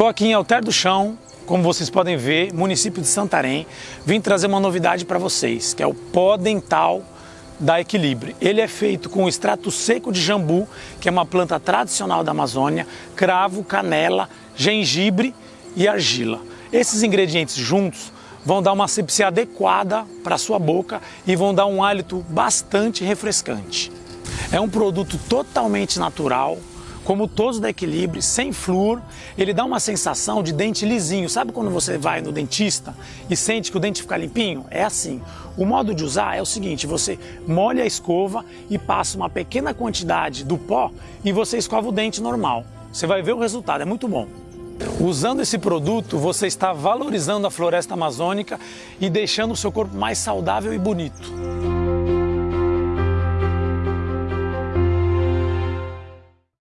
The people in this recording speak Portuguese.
Estou aqui em Alter do Chão, como vocês podem ver, município de Santarém. Vim trazer uma novidade para vocês, que é o pó dental da Equilibre. Ele é feito com extrato seco de jambu, que é uma planta tradicional da Amazônia, cravo, canela, gengibre e argila. Esses ingredientes juntos vão dar uma asepsia adequada para sua boca e vão dar um hálito bastante refrescante. É um produto totalmente natural, como todos da Equilibre, sem flúor, ele dá uma sensação de dente lisinho. Sabe quando você vai no dentista e sente que o dente fica limpinho? É assim. O modo de usar é o seguinte, você molha a escova e passa uma pequena quantidade do pó e você escova o dente normal. Você vai ver o resultado, é muito bom. Usando esse produto, você está valorizando a floresta amazônica e deixando o seu corpo mais saudável e bonito.